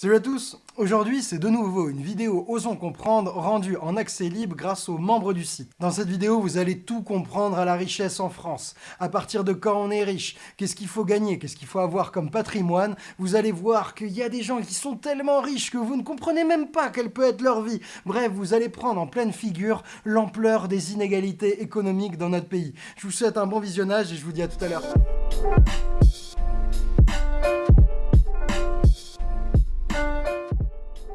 Salut à tous Aujourd'hui, c'est de nouveau une vidéo Osons Comprendre rendue en accès libre grâce aux membres du site. Dans cette vidéo, vous allez tout comprendre à la richesse en France. À partir de quand on est riche, qu'est-ce qu'il faut gagner, qu'est-ce qu'il faut avoir comme patrimoine. Vous allez voir qu'il y a des gens qui sont tellement riches que vous ne comprenez même pas quelle peut être leur vie. Bref, vous allez prendre en pleine figure l'ampleur des inégalités économiques dans notre pays. Je vous souhaite un bon visionnage et je vous dis à tout à l'heure.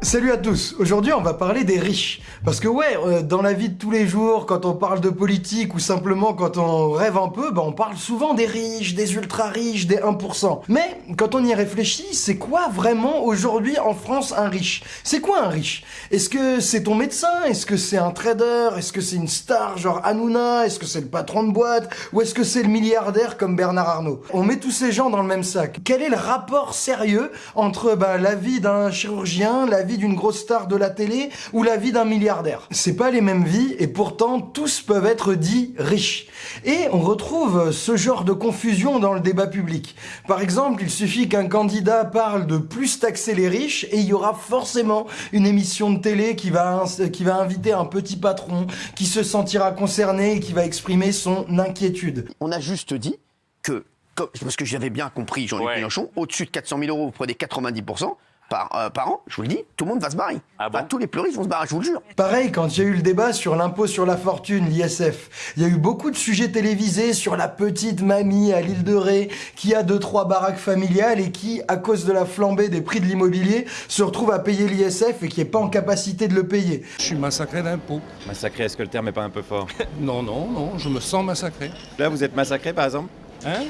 Salut à tous, aujourd'hui on va parler des riches. Parce que ouais, euh, dans la vie de tous les jours, quand on parle de politique ou simplement quand on rêve un peu, bah on parle souvent des riches, des ultra riches, des 1%. Mais quand on y réfléchit, c'est quoi vraiment aujourd'hui en France un riche? C'est quoi un riche? Est-ce que c'est ton médecin? Est-ce que c'est un trader? Est-ce que c'est une star genre Hanouna? Est-ce que c'est le patron de boîte? Ou est-ce que c'est le milliardaire comme Bernard Arnault? On met tous ces gens dans le même sac. Quel est le rapport sérieux entre bah, la vie d'un chirurgien, la vie d'une grosse star de la télé ou la vie d'un milliardaire. C'est pas les mêmes vies et pourtant tous peuvent être dits riches. Et on retrouve ce genre de confusion dans le débat public. Par exemple, il suffit qu'un candidat parle de plus taxer les riches et il y aura forcément une émission de télé qui va, qui va inviter un petit patron qui se sentira concerné et qui va exprimer son inquiétude. On a juste dit que, parce que j'avais bien compris Jean-Luc Mélenchon, au-dessus de 400 000 euros, vous prenez 90%, par, euh, par, an, je vous le dis, tout le monde va se barrer. Ah tous les pleuristes vont se barrer, je vous le jure. Pareil, quand il y a eu le débat sur l'impôt sur la fortune, l'ISF, il y a eu beaucoup de sujets télévisés sur la petite mamie à l'île de Ré qui a deux trois baraques familiales et qui, à cause de la flambée des prix de l'immobilier, se retrouve à payer l'ISF et qui est pas en capacité de le payer. Je suis massacré d'impôts. Massacré, est-ce que le terme est pas un peu fort? Non, non, non, je me sens massacré. Là, vous êtes massacré, par exemple? Hein?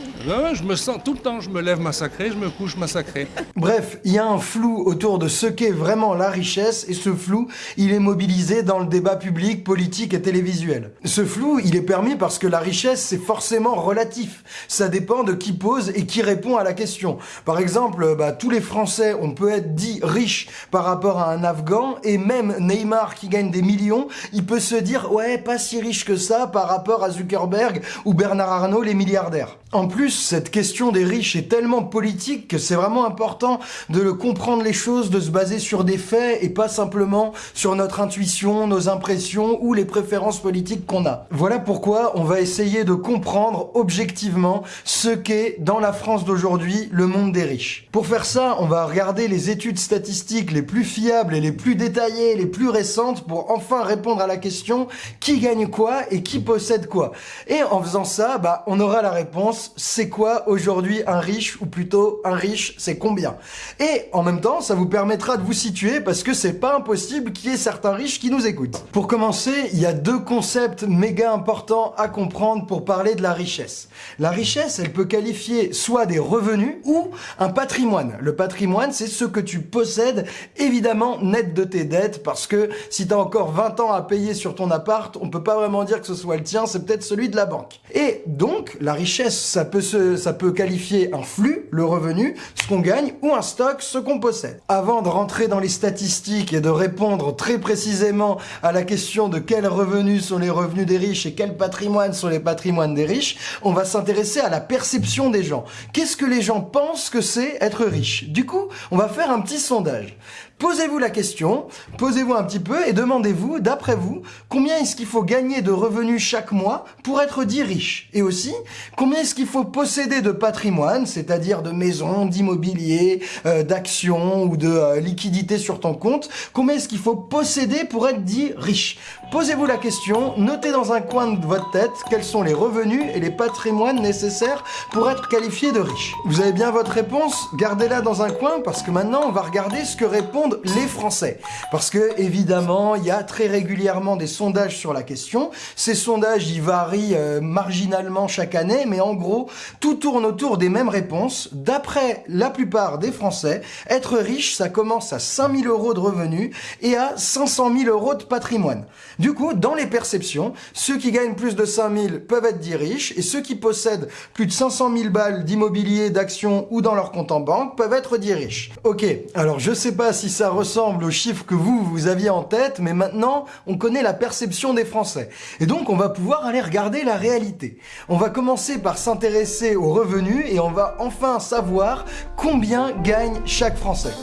Je me sens tout le temps, je me lève massacré, je me couche massacré. Bref, il y a un flou autour de ce qu'est vraiment la richesse et ce flou, il est mobilisé dans le débat public, politique et télévisuel. Ce flou, il est permis parce que la richesse, c'est forcément relatif. Ça dépend de qui pose et qui répond à la question. Par exemple, bah, tous les Français, on peut être dit riche par rapport à un Afghan et même Neymar qui gagne des millions, il peut se dire ouais, pas si riche que ça par rapport à Zuckerberg ou Bernard Arnault, les milliardaires. En plus, cette question des riches est tellement politique que c'est vraiment important de comprendre les choses, de se baser sur des faits et pas simplement sur notre intuition, nos impressions ou les préférences politiques qu'on a. Voilà pourquoi on va essayer de comprendre objectivement ce qu'est dans la France d'aujourd'hui le monde des riches. Pour faire ça, on va regarder les études statistiques les plus fiables et les plus détaillées, les plus récentes pour enfin répondre à la question qui gagne quoi et qui possède quoi? Et en faisant ça, bah, on aura la réponse c'est quoi aujourd'hui un riche, ou plutôt un riche, c'est combien? Et en même temps, ça vous permettra de vous situer parce que c'est pas impossible qu'il y ait certains riches qui nous écoutent. Pour commencer, il y a deux concepts méga importants à comprendre pour parler de la richesse. La richesse, elle peut qualifier soit des revenus ou un patrimoine. Le patrimoine, c'est ce que tu possèdes, évidemment net de tes dettes, parce que si t'as encore 20 ans à payer sur ton appart, on peut pas vraiment dire que ce soit le tien, c'est peut-être celui de la banque. Et donc, la richesse ça peut, se, ça peut qualifier un flux, le revenu, ce qu'on gagne, ou un stock, ce qu'on possède. Avant de rentrer dans les statistiques et de répondre très précisément à la question de quels revenus sont les revenus des riches et quels patrimoines sont les patrimoines des riches, on va s'intéresser à la perception des gens. Qu'est-ce que les gens pensent que c'est être riche? Du coup, on va faire un petit sondage. Posez-vous la question, posez-vous un petit peu et demandez-vous, d'après vous, combien est-ce qu'il faut gagner de revenus chaque mois pour être dit riche Et aussi, combien est-ce qu'il faut posséder de patrimoine, c'est-à-dire de maisons, d'immobilier, euh, d'actions ou de euh, liquidités sur ton compte Combien est-ce qu'il faut posséder pour être dit riche Posez-vous la question, notez dans un coin de votre tête quels sont les revenus et les patrimoines nécessaires pour être qualifié de riche. Vous avez bien votre réponse Gardez-la dans un coin parce que maintenant on va regarder ce que répond les Français. Parce que, évidemment, il y a très régulièrement des sondages sur la question. Ces sondages, ils varient euh, marginalement chaque année, mais en gros, tout tourne autour des mêmes réponses. D'après la plupart des Français, être riche, ça commence à 5000 euros de revenus et à 500 000 euros de patrimoine. Du coup, dans les perceptions, ceux qui gagnent plus de 5000 peuvent être dits riches et ceux qui possèdent plus de 500 000 balles d'immobilier, d'actions ou dans leur compte en banque peuvent être dits riches. Ok, alors je sais pas si ça ressemble aux chiffres que vous, vous aviez en tête, mais maintenant, on connaît la perception des Français. Et donc, on va pouvoir aller regarder la réalité. On va commencer par s'intéresser aux revenus et on va enfin savoir combien gagne chaque Français.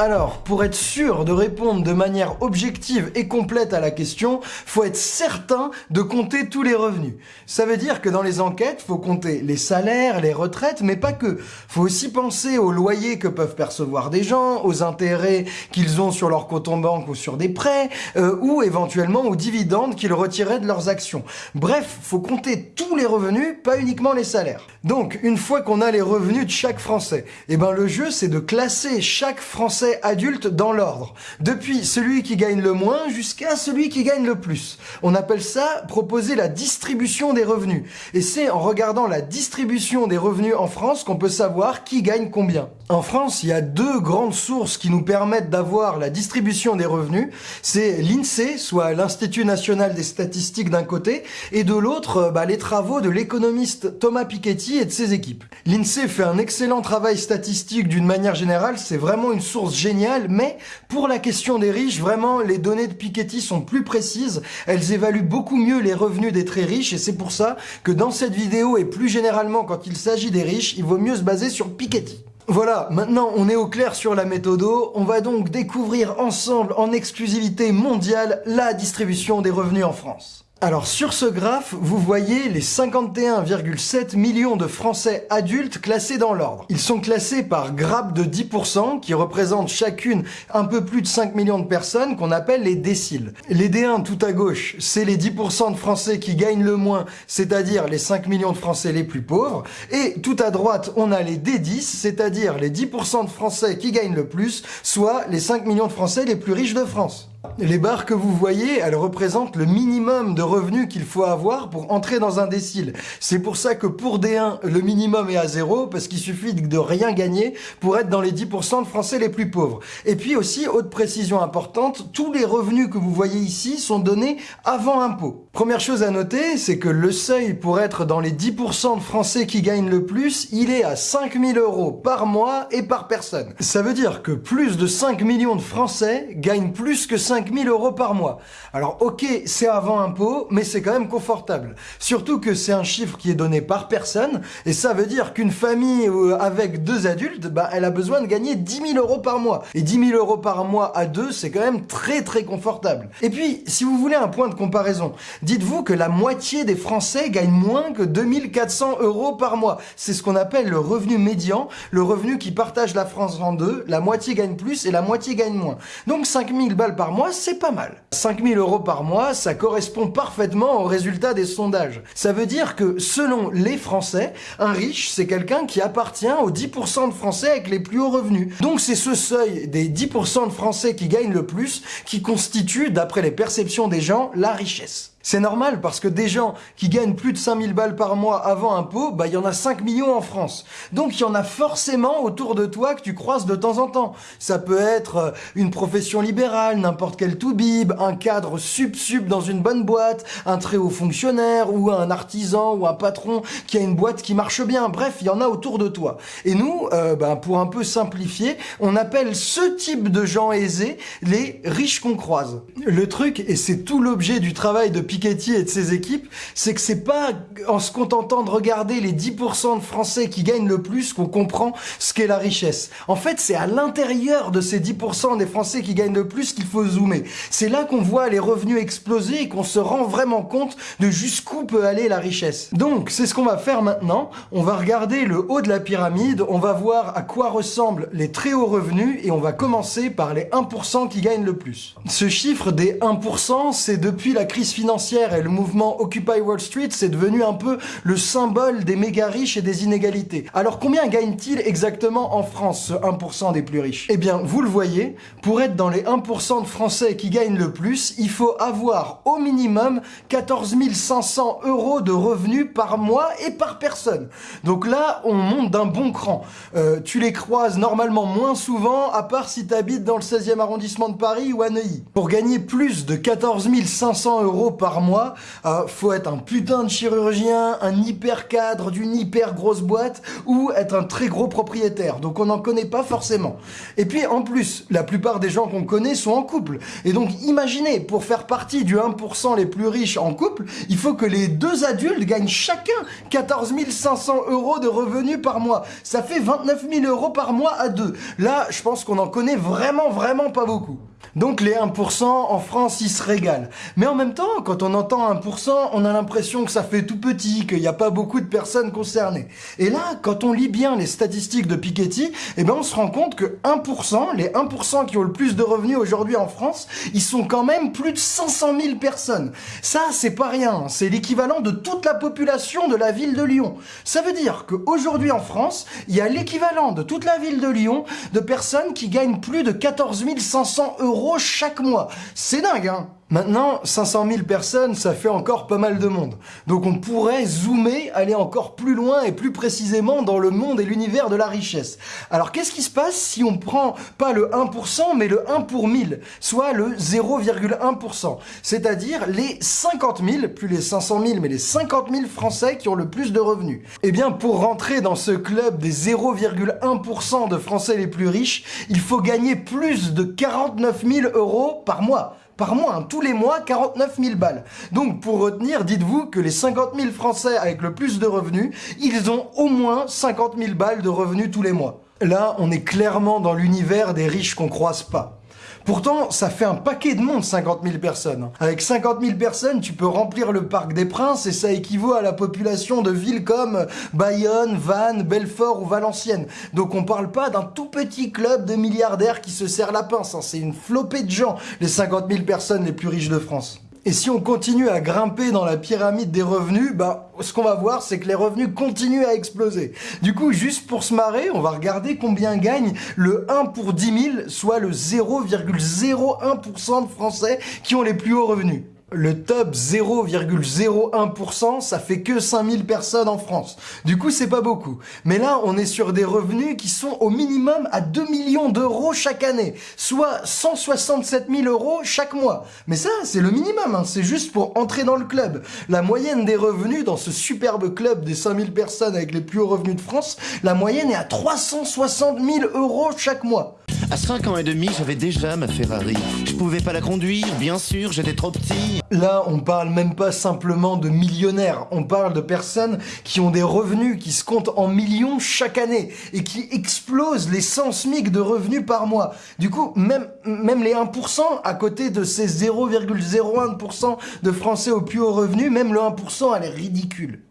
Alors, pour être sûr de répondre de manière objective et complète à la question, faut être certain de compter tous les revenus. Ça veut dire que dans les enquêtes, faut compter les salaires, les retraites, mais pas que. Faut aussi penser aux loyers que peuvent percevoir des gens, aux intérêts qu'ils ont sur leur compte en banque ou sur des prêts, euh, ou éventuellement aux dividendes qu'ils retiraient de leurs actions. Bref, faut compter tous les revenus, pas uniquement les salaires. Donc, une fois qu'on a les revenus de chaque Français, eh ben le jeu c'est de classer chaque Français adulte dans l'ordre, depuis celui qui gagne le moins jusqu'à celui qui gagne le plus. On appelle ça proposer la distribution des revenus. Et c'est en regardant la distribution des revenus en France qu'on peut savoir qui gagne combien. En France, il y a deux grandes sources qui nous permettent d'avoir la distribution des revenus. C'est l'INSEE, soit l'Institut National des Statistiques d'un côté, et de l'autre, bah, les travaux de l'économiste Thomas Piketty et de ses équipes. L'INSEE fait un excellent travail statistique d'une manière générale, c'est vraiment une source géniale, mais pour la question des riches, vraiment, les données de Piketty sont plus précises, elles évaluent beaucoup mieux les revenus des très riches, et c'est pour ça que dans cette vidéo, et plus généralement quand il s'agit des riches, il vaut mieux se baser sur Piketty. Voilà, maintenant on est au clair sur la méthode. On va donc découvrir ensemble en exclusivité mondiale la distribution des revenus en France. Alors sur ce graphe, vous voyez les 51,7 millions de Français adultes classés dans l'ordre. Ils sont classés par grappe de 10% qui représentent chacune un peu plus de 5 millions de personnes qu'on appelle les déciles. Les D1 tout à gauche, c'est les 10% de Français qui gagnent le moins, c'est-à-dire les 5 millions de Français les plus pauvres. Et tout à droite, on a les D10, c'est-à-dire les 10% de Français qui gagnent le plus, soit les 5 millions de Français les plus riches de France. Les barres que vous voyez, elles représentent le minimum de revenus qu'il faut avoir pour entrer dans un décile. C'est pour ça que pour D1, le minimum est à zéro, parce qu'il suffit de rien gagner pour être dans les 10% de Français les plus pauvres. Et puis aussi, haute précision importante, tous les revenus que vous voyez ici sont donnés avant impôt. Première chose à noter, c'est que le seuil pour être dans les 10% de Français qui gagnent le plus, il est à 5000 euros par mois et par personne. Ça veut dire que plus de 5 millions de Français gagnent plus que 5000 euros par mois. Alors ok, c'est avant impôt, mais c'est quand même confortable. Surtout que c'est un chiffre qui est donné par personne, et ça veut dire qu'une famille euh, avec deux adultes, bah, elle a besoin de gagner 10 000 euros par mois. Et 10 000 euros par mois à deux, c'est quand même très très confortable. Et puis, si vous voulez un point de comparaison, dites-vous que la moitié des Français gagnent moins que 2400 euros par mois. C'est ce qu'on appelle le revenu médian, le revenu qui partage la France en deux, la moitié gagne plus et la moitié gagne moins. Donc 5000 balles par mois, c'est pas mal. 5000 euros par mois, ça correspond parfaitement au résultat des sondages. Ça veut dire que, selon les Français, un riche, c'est quelqu'un qui appartient aux 10% de Français avec les plus hauts revenus. Donc c'est ce seuil des 10% de Français qui gagnent le plus qui constitue, d'après les perceptions des gens, la richesse. C'est normal parce que des gens qui gagnent plus de 5000 balles par mois avant impôt, bah il y en a 5 millions en France. Donc il y en a forcément autour de toi que tu croises de temps en temps. Ça peut être euh, une profession libérale, n'importe quel toubib, un cadre sub-sub dans une bonne boîte, un très haut fonctionnaire ou un artisan ou un patron qui a une boîte qui marche bien. Bref, il y en a autour de toi. Et nous, euh, bah, pour un peu simplifier, on appelle ce type de gens aisés les riches qu'on croise. Le truc, et c'est tout l'objet du travail de Et de ses équipes, c'est que c'est pas en se contentant de regarder les 10% de Français qui gagnent le plus qu'on comprend ce qu'est la richesse. En fait, c'est à l'intérieur de ces 10% des Français qui gagnent le plus qu'il faut zoomer. C'est là qu'on voit les revenus exploser et qu'on se rend vraiment compte de jusqu'où peut aller la richesse. Donc, c'est ce qu'on va faire maintenant. On va regarder le haut de la pyramide, on va voir à quoi ressemblent les très hauts revenus et on va commencer par les 1% qui gagnent le plus. Ce chiffre des 1%, c'est depuis la crise financière et le mouvement Occupy Wall Street, c'est devenu un peu le symbole des méga riches et des inégalités. Alors combien gagne-t-il exactement en France, ce 1% des plus riches? Eh bien, vous le voyez, pour être dans les 1% de Français qui gagnent le plus, il faut avoir au minimum 14 500 euros de revenus par mois et par personne. Donc là, on monte d'un bon cran. Euh, tu les croises normalement moins souvent, à part si tu habites dans le 16e arrondissement de Paris ou à Neuilly. Pour gagner plus de 14 500 euros par mois, euh, faut être un putain de chirurgien, un hyper cadre d'une hyper grosse boîte ou être un très gros propriétaire. Donc on n'en connaît pas forcément. Et puis en plus, la plupart des gens qu'on connaît sont en couple. Et donc imaginez, pour faire partie du 1% les plus riches en couple, il faut que les deux adultes gagnent chacun 14 500 euros de revenus par mois. Ça fait 29 000 euros par mois à deux. Là, je pense qu'on en connaît vraiment, vraiment pas beaucoup. Donc les 1% en France, ils se régalent. Mais en même temps, quand on entend 1%, on a l'impression que ça fait tout petit, qu'il n'y a pas beaucoup de personnes concernées. Et là, quand on lit bien les statistiques de Piketty, eh ben on se rend compte que 1%, les 1% qui ont le plus de revenus aujourd'hui en France, ils sont quand même plus de 500 000 personnes. Ça, c'est pas rien. C'est l'équivalent de toute la population de la ville de Lyon. Ça veut dire qu'aujourd'hui en France, il y a l'équivalent de toute la ville de Lyon de personnes qui gagnent plus de 14 500 chaque mois. C'est dingue, hein Maintenant, 500 000 personnes, ça fait encore pas mal de monde. Donc on pourrait zoomer, aller encore plus loin et plus précisément dans le monde et l'univers de la richesse. Alors qu'est-ce qui se passe si on prend pas le 1% mais le 1 pour 1000, soit le 0,1%, c'est-à-dire les 50 000, plus les 500 000 mais les 50 000 Français qui ont le plus de revenus. Eh bien pour rentrer dans ce club des 0,1% de Français les plus riches, il faut gagner plus de 49 000 euros par mois par mois, hein. tous les mois, 49 000 balles. Donc pour retenir, dites-vous que les 50 000 Français avec le plus de revenus, ils ont au moins 50 000 balles de revenus tous les mois. Là, on est clairement dans l'univers des riches qu'on croise pas. Pourtant, ça fait un paquet de monde, 50 000 personnes. Avec 50 000 personnes, tu peux remplir le Parc des Princes et ça équivaut à la population de villes comme Bayonne, Vannes, Belfort ou Valenciennes. Donc on parle pas d'un tout petit club de milliardaires qui se serre la pince, hein. c'est une flopée de gens, les 50 000 personnes les plus riches de France. Et si on continue à grimper dans la pyramide des revenus, bah, ce qu'on va voir, c'est que les revenus continuent à exploser. Du coup, juste pour se marrer, on va regarder combien gagne le 1 pour 10 000, soit le 0,01% de Français qui ont les plus hauts revenus. Le top 0,01%, ça fait que 5000 personnes en France. Du coup, c'est pas beaucoup. Mais là, on est sur des revenus qui sont au minimum à 2 millions d'euros chaque année, soit 167 000 euros chaque mois. Mais ça, c'est le minimum, hein. c'est juste pour entrer dans le club. La moyenne des revenus dans ce superbe club des 5000 personnes avec les plus hauts revenus de France, la moyenne est à 360 000 euros chaque mois. À 5 ans et demi, j'avais déjà ma Ferrari. Je pouvais pas la conduire, bien sûr, j'étais trop petit. Là, on parle même pas simplement de millionnaires, on parle de personnes qui ont des revenus qui se comptent en millions chaque année et qui explosent les 100 SMIC de revenus par mois. Du coup, même, même les 1% à côté de ces 0,01% de Français au plus haut revenu, même le 1%, elle est ridicule.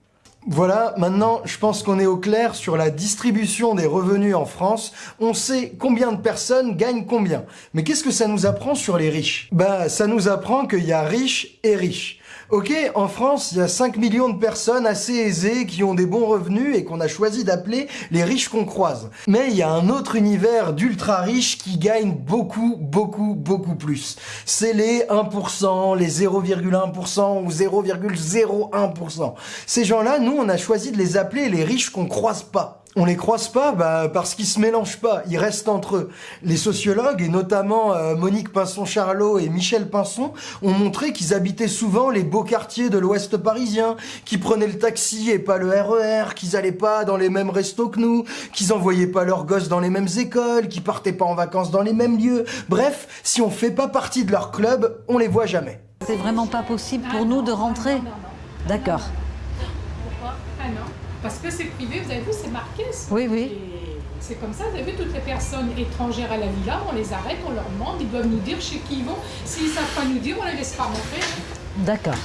Voilà, maintenant je pense qu'on est au clair sur la distribution des revenus en France. On sait combien de personnes gagnent combien. Mais qu'est-ce que ça nous apprend sur les riches? Bah ça nous apprend qu'il y a riches et riches. Ok, en France, il y a 5 millions de personnes assez aisées qui ont des bons revenus et qu'on a choisi d'appeler les riches qu'on croise. Mais il y a un autre univers d'ultra riches qui gagnent beaucoup, beaucoup, beaucoup plus. C'est les 1%, les 0,1% ou 0,01%. Ces gens-là, nous, on a choisi de les appeler les riches qu'on croise pas. On les croise pas bah, parce qu'ils se mélangent pas, ils restent entre eux. Les sociologues, et notamment euh, Monique Pinson-Charlot et Michel Pinson, ont montré qu'ils habitaient souvent les beaux quartiers de l'ouest parisien, qu'ils prenaient le taxi et pas le RER, e qu'ils allaient pas dans les mêmes restos que nous, qu'ils envoyaient pas leurs gosses dans les mêmes écoles, qu'ils partaient pas en vacances dans les mêmes lieux. Bref, si on fait pas partie de leur club, on les voit jamais. C'est vraiment pas possible pour nous de rentrer. D'accord. Parce que c'est privé, vous avez vu, c'est marqué. Oui, oui. C'est comme ça, vous avez vu, toutes les personnes étrangères à la villa, on les arrête, on leur demande, ils doivent nous dire chez qui ils vont. S'ils ne savent pas nous dire, on les laisse pas rentrer. D'accord.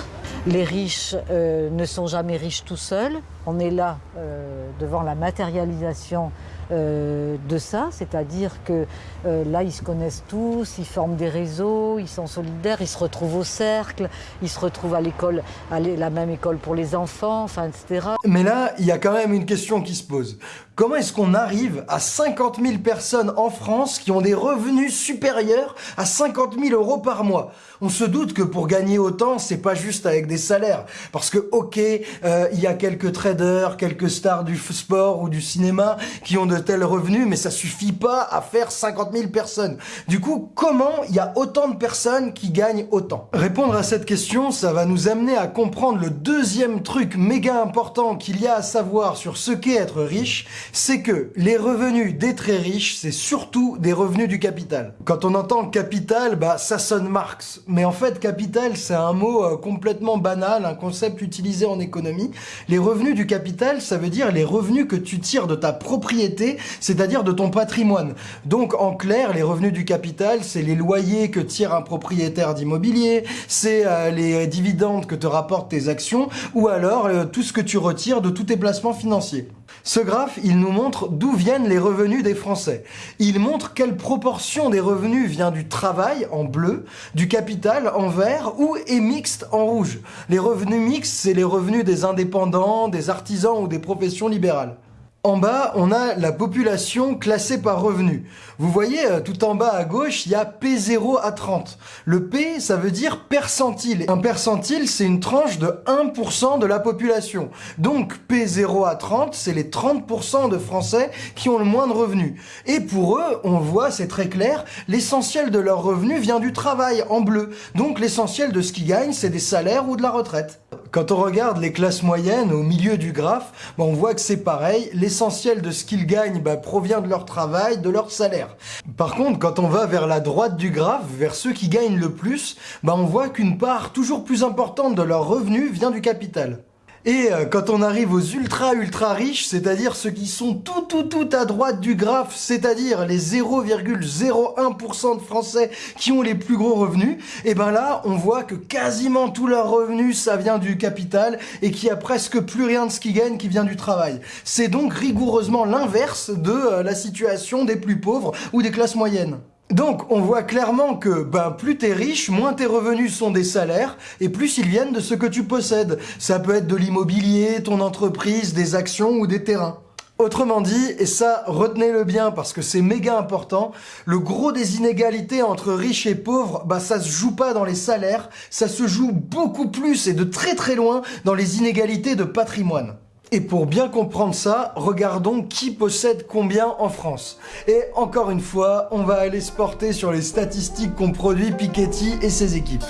Les riches euh, ne sont jamais riches tout seuls. On est là euh, devant la matérialisation euh, de ça, c'est-à-dire que euh, là, ils se connaissent tous, ils forment des réseaux, ils sont solidaires, ils se retrouvent au cercle, ils se retrouvent à l'école, à la même école pour les enfants, enfin, etc. Mais là, il y a quand même une question qui se pose. Comment est-ce qu'on arrive à 50 000 personnes en France qui ont des revenus supérieurs à 50 000 euros par mois? On se doute que pour gagner autant, c'est pas juste avec des salaires. Parce que, ok, euh, il y a quelques traders, quelques stars du sport ou du cinéma qui ont de tels revenus, mais ça suffit pas à faire 50 000 personnes. Du coup, comment il y a autant de personnes qui gagnent autant? Répondre à cette question, ça va nous amener à comprendre le deuxième truc méga important qu'il y a à savoir sur ce qu'est être riche, c'est que les revenus des très riches, c'est surtout des revenus du capital. Quand on entend capital, bah ça sonne Marx. Mais en fait, capital, c'est un mot euh, complètement banal, un concept utilisé en économie. Les revenus du capital, ça veut dire les revenus que tu tires de ta propriété, c'est-à-dire de ton patrimoine. Donc en clair, les revenus du capital, c'est les loyers que tire un propriétaire d'immobilier, c'est euh, les dividendes que te rapportent tes actions, ou alors euh, tout ce que tu retires de tous tes placements financiers. Ce graphe, il nous montre d'où viennent les revenus des Français. Il montre quelle proportion des revenus vient du travail en bleu, du capital en vert ou est mixte en rouge. Les revenus mixtes, c'est les revenus des indépendants, des artisans ou des professions libérales. En bas, on a la population classée par revenu. Vous voyez, euh, tout en bas à gauche, il y a P0 à 30. Le P, ça veut dire percentile. Un percentile, c'est une tranche de 1% de la population. Donc P0 à 30, c'est les 30% de Français qui ont le moins de revenus. Et pour eux, on voit, c'est très clair, l'essentiel de leur revenu vient du travail en bleu. Donc l'essentiel de ce qu'ils gagnent, c'est des salaires ou de la retraite. Quand on regarde les classes moyennes au milieu du graphe, bah, on voit que c'est pareil. L'essentiel de ce qu'ils gagnent bah, provient de leur travail, de leur salaire. Par contre, quand on va vers la droite du graphe, vers ceux qui gagnent le plus, bah, on voit qu'une part toujours plus importante de leur revenu vient du capital. Et euh, quand on arrive aux ultra ultra riches, c'est-à-dire ceux qui sont tout tout tout à droite du graphe, c'est-à-dire les 0,01% de Français qui ont les plus gros revenus, et ben là on voit que quasiment tous leurs revenus ça vient du capital et qu'il y a presque plus rien de ce qu'ils gagnent qui vient du travail. C'est donc rigoureusement l'inverse de euh, la situation des plus pauvres ou des classes moyennes. Donc, on voit clairement que ben, plus t'es riche, moins tes revenus sont des salaires, et plus ils viennent de ce que tu possèdes. Ça peut être de l'immobilier, ton entreprise, des actions ou des terrains. Autrement dit, et ça retenez-le bien parce que c'est méga important, le gros des inégalités entre riches et pauvres, bah ça se joue pas dans les salaires, ça se joue beaucoup plus et de très très loin dans les inégalités de patrimoine. Et pour bien comprendre ça, regardons qui possède combien en France. Et encore une fois, on va aller se porter sur les statistiques qu'ont produit Piketty et ses équipes.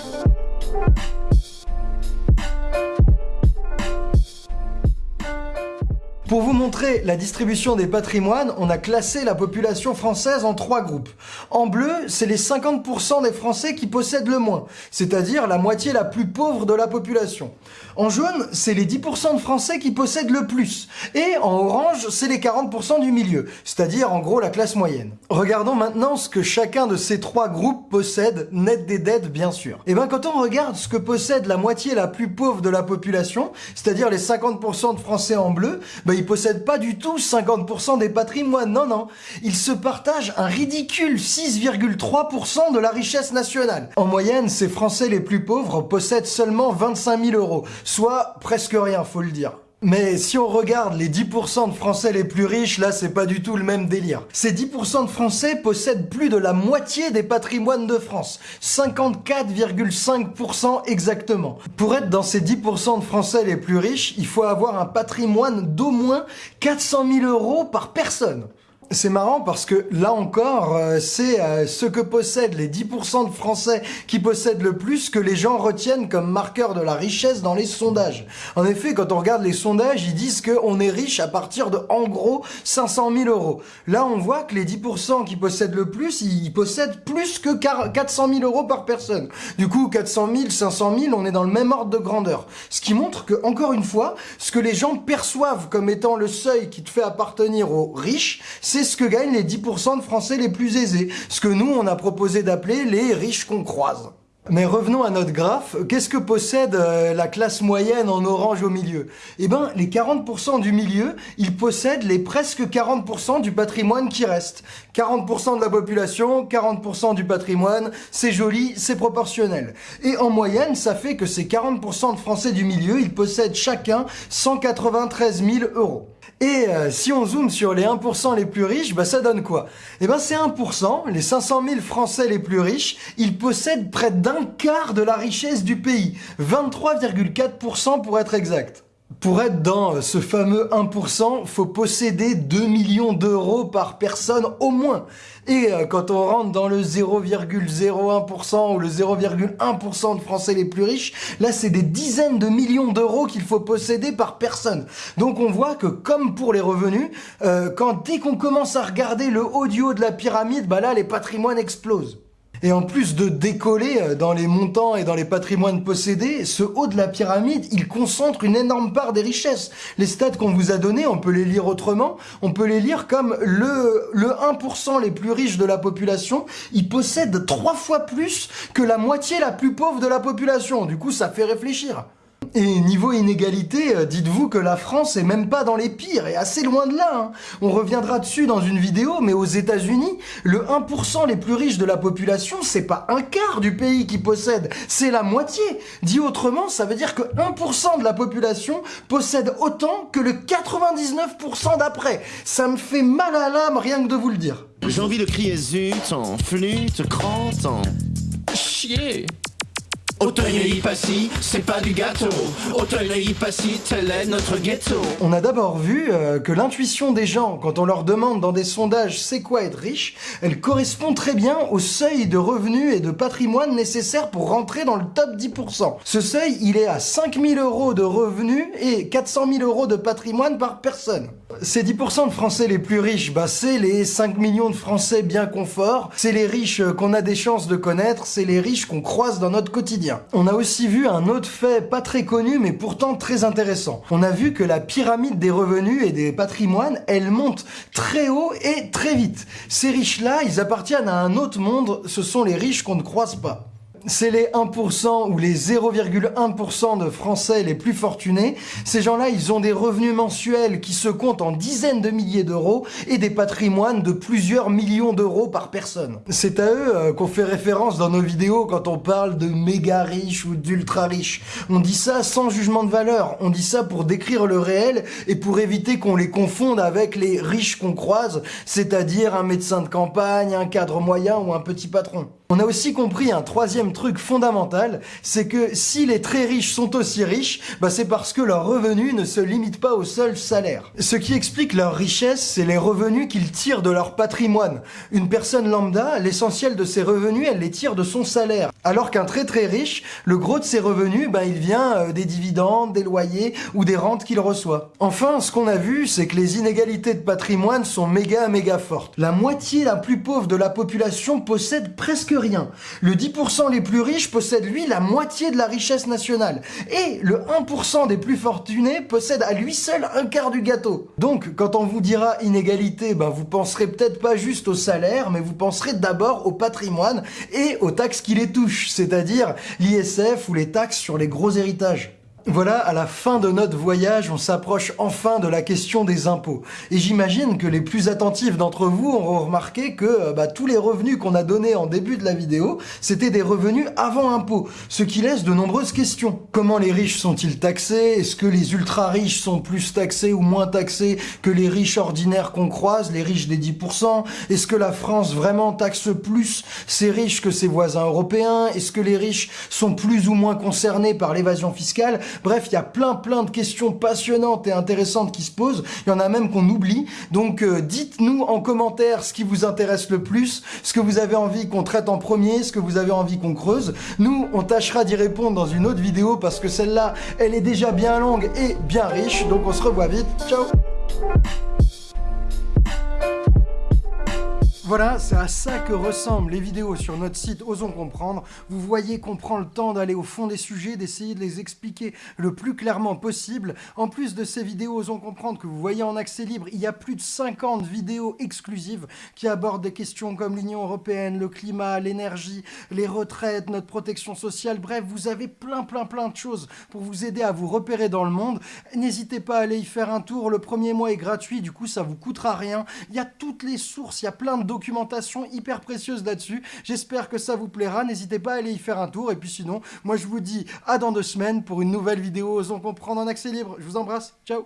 Pour vous montrer la distribution des patrimoines, on a classé la population française en trois groupes. En bleu, c'est les 50% des Français qui possèdent le moins, c'est-à-dire la moitié la plus pauvre de la population. En jaune, c'est les 10% de Français qui possèdent le plus. Et en orange, c'est les 40% du milieu, c'est-à-dire en gros la classe moyenne. Regardons maintenant ce que chacun de ces trois groupes possède, net des dettes bien sûr. Et eh bien quand on regarde ce que possède la moitié la plus pauvre de la population, c'est-à-dire les 50% de Français en bleu, ben, ils possèdent pas du tout 50% des patrimoines, non, non. Ils se partagent un ridicule 6,3% de la richesse nationale. En moyenne, ces Français les plus pauvres possèdent seulement 25 000 euros, soit presque rien, faut le dire. Mais si on regarde les 10% de Français les plus riches, là c'est pas du tout le même délire. Ces 10% de Français possèdent plus de la moitié des patrimoines de France, 54,5% exactement. Pour être dans ces 10% de Français les plus riches, il faut avoir un patrimoine d'au moins 400 000 euros par personne. C'est marrant parce que là encore, euh, c'est euh, ce que possèdent les 10% de Français qui possèdent le plus que les gens retiennent comme marqueur de la richesse dans les sondages. En effet, quand on regarde les sondages, ils disent qu'on est riche à partir de, en gros, 500 000 euros. Là, on voit que les 10% qui possèdent le plus, ils possèdent plus que 400 000 euros par personne. Du coup, 400 000, 500 000, on est dans le même ordre de grandeur. Ce qui montre que, encore une fois, ce que les gens perçoivent comme étant le seuil qui te fait appartenir aux riches, c'est ce que gagnent les 10% de Français les plus aisés, ce que nous, on a proposé d'appeler les riches qu'on croise. Mais revenons à notre graphe, qu'est-ce que possède euh, la classe moyenne en orange au milieu? Eh ben, les 40% du milieu, ils possèdent les presque 40% du patrimoine qui reste. 40% de la population, 40% du patrimoine, c'est joli, c'est proportionnel. Et en moyenne, ça fait que ces 40% de Français du milieu, ils possèdent chacun 193 000 euros. Et euh, si on zoome sur les 1% les plus riches, bah ça donne quoi? Eh ben c'est 1%, les 500 000 Français les plus riches, ils possèdent près d'un quart de la richesse du pays, 23,4% pour être exact. Pour être dans ce fameux 1%, faut posséder 2 millions d'euros par personne au moins. Et euh, quand on rentre dans le 0,01% ou le 0,1% de Français les plus riches, là c'est des dizaines de millions d'euros qu'il faut posséder par personne. Donc on voit que comme pour les revenus, euh, quand dès qu'on commence à regarder le haut du haut de la pyramide, bah là les patrimoines explosent. Et en plus de décoller euh, dans les montants et dans les patrimoines possédés, ce haut de la pyramide, il concentre une énorme part des richesses. Les stats qu'on vous a donnés, on peut les lire autrement. On peut les lire comme le, le 1% les plus riches de la population, ils possèdent trois fois plus que la moitié la plus pauvre de la population. Du coup, ça fait réfléchir. Et niveau inégalité, euh, dites-vous que la France est même pas dans les pires, et assez loin de là. Hein. On reviendra dessus dans une vidéo, mais aux États-Unis, le 1% les plus riches de la population, c'est pas un quart du pays qui possède, c'est la moitié. Dit autrement, ça veut dire que 1% de la population possède autant que le 99% d'après. Ça me fait mal à l'âme rien que de vous le dire. J'ai envie de crier zut en flûte, crante, en... Chier Auteuil-Passy, c'est pas du gâteau. Auteuil-Passy, tel est notre ghetto. On a d'abord vu euh, que l'intuition des gens, quand on leur demande dans des sondages c'est quoi être riche, elle correspond très bien au seuil de revenus et de patrimoine nécessaire pour rentrer dans le top 10%. Ce seuil, il est à 5000 euros de revenus et 400 000 euros de patrimoine par personne. Ces 10% de Français les plus riches, bah c'est les 5 millions de Français bien confort, c'est les riches euh, qu'on a des chances de connaître, c'est les riches qu'on croise dans notre quotidien. On a aussi vu un autre fait pas très connu mais pourtant très intéressant. On a vu que la pyramide des revenus et des patrimoines, elle monte très haut et très vite. Ces riches-là, ils appartiennent à un autre monde, ce sont les riches qu'on ne croise pas c'est les 1% ou les 0,1% de Français les plus fortunés. Ces gens-là, ils ont des revenus mensuels qui se comptent en dizaines de milliers d'euros et des patrimoines de plusieurs millions d'euros par personne. C'est à eux euh, qu'on fait référence dans nos vidéos quand on parle de méga riches ou d'ultra riches. On dit ça sans jugement de valeur. On dit ça pour décrire le réel et pour éviter qu'on les confonde avec les riches qu'on croise, c'est-à-dire un médecin de campagne, un cadre moyen ou un petit patron. On a aussi compris un troisième truc fondamental, c'est que si les très riches sont aussi riches, bah c'est parce que leurs revenus ne se limitent pas au seul salaire. Ce qui explique leur richesse, c'est les revenus qu'ils tirent de leur patrimoine. Une personne lambda, l'essentiel de ses revenus, elle les tire de son salaire. Alors qu'un très très riche, le gros de ses revenus, bah il vient euh, des dividendes, des loyers ou des rentes qu'il reçoit. Enfin, ce qu'on a vu, c'est que les inégalités de patrimoine sont méga méga fortes. La moitié la plus pauvre de la population possède presque Le 10% les plus riches possèdent lui la moitié de la richesse nationale. Et le 1% des plus fortunés possède à lui seul un quart du gâteau. Donc, quand on vous dira inégalité, ben vous penserez peut-être pas juste au salaire, mais vous penserez d'abord au patrimoine et aux taxes qui les touchent, c'est-à-dire l'ISF ou les taxes sur les gros héritages. Voilà, à la fin de notre voyage, on s'approche enfin de la question des impôts. Et j'imagine que les plus attentifs d'entre vous auront remarqué que euh, bah, tous les revenus qu'on a donnés en début de la vidéo, c'était des revenus avant impôt, ce qui laisse de nombreuses questions. Comment les riches sont-ils taxés? Est-ce que les ultra-riches sont plus taxés ou moins taxés que les riches ordinaires qu'on croise, les riches des 10% Est-ce que la France vraiment taxe plus ses riches que ses voisins européens? Est-ce que les riches sont plus ou moins concernés par l'évasion fiscale? Bref, il y a plein plein de questions passionnantes et intéressantes qui se posent. Il y en a même qu'on oublie. Donc euh, dites-nous en commentaire ce qui vous intéresse le plus, ce que vous avez envie qu'on traite en premier, ce que vous avez envie qu'on creuse. Nous, on tâchera d'y répondre dans une autre vidéo parce que celle-là, elle est déjà bien longue et bien riche. Donc on se revoit vite. Ciao Voilà, c'est à ça que ressemblent les vidéos sur notre site Osons Comprendre. Vous voyez qu'on prend le temps d'aller au fond des sujets, d'essayer de les expliquer le plus clairement possible. En plus de ces vidéos Osons Comprendre que vous voyez en accès libre, il y a plus de 50 vidéos exclusives qui abordent des questions comme l'Union Européenne, le climat, l'énergie, les retraites, notre protection sociale. Bref, vous avez plein plein plein de choses pour vous aider à vous repérer dans le monde. N'hésitez pas à aller y faire un tour. Le premier mois est gratuit, du coup ça vous coûtera rien. Il y a toutes les sources, il y a plein de documentation hyper précieuse là-dessus. J'espère que ça vous plaira. N'hésitez pas à aller y faire un tour. Et puis sinon, moi je vous dis à dans deux semaines pour une nouvelle vidéo Osons comprendre en accès libre. Je vous embrasse. Ciao